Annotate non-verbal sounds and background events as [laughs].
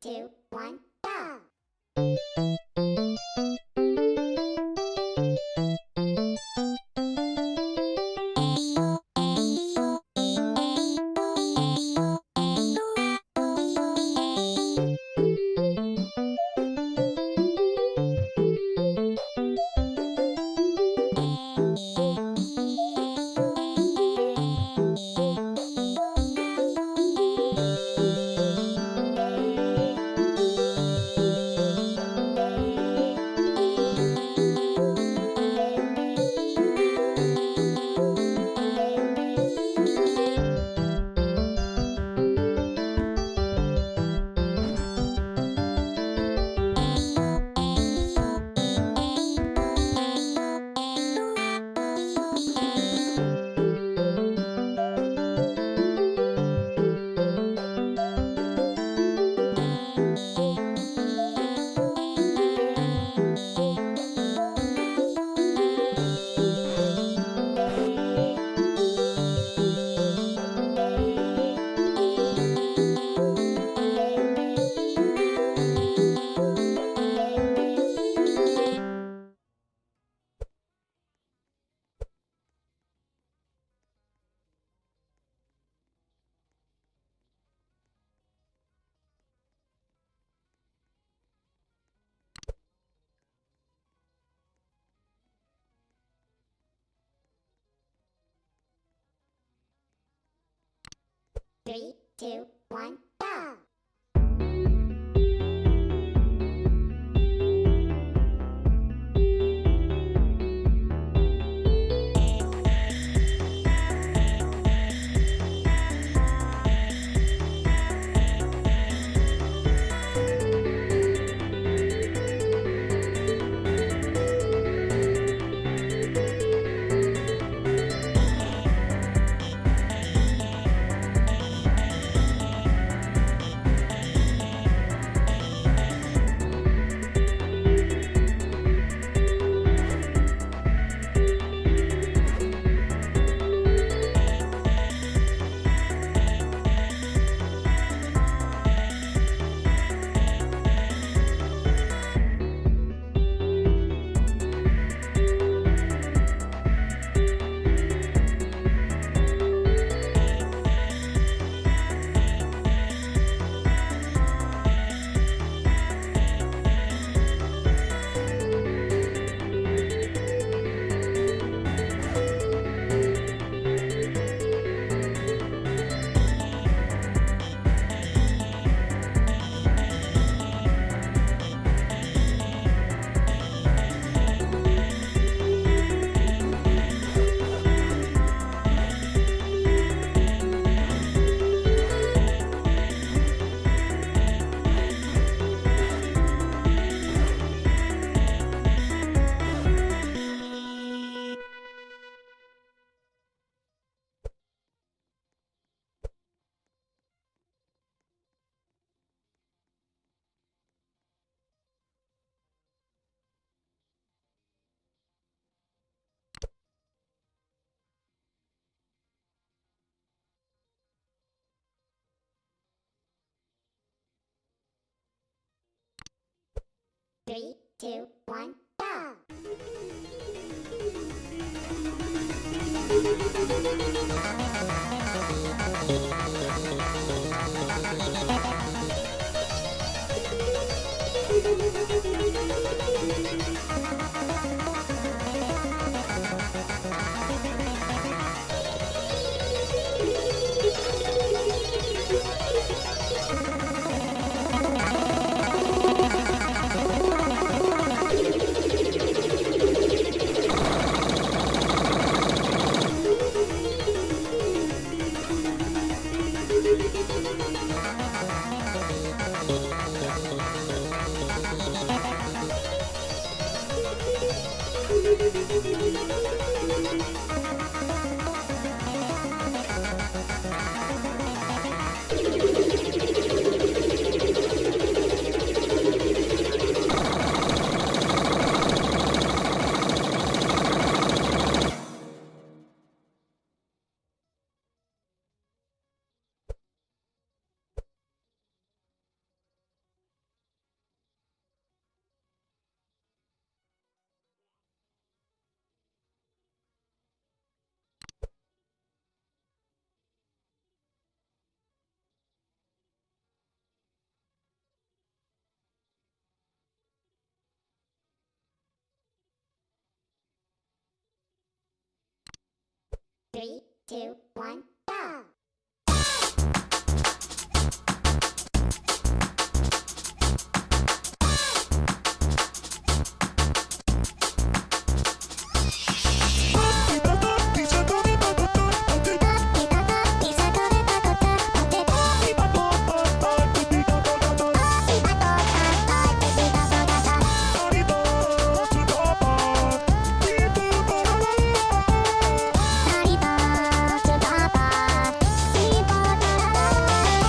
Two, one, two, one, Three, two, one, go! [laughs] two, one,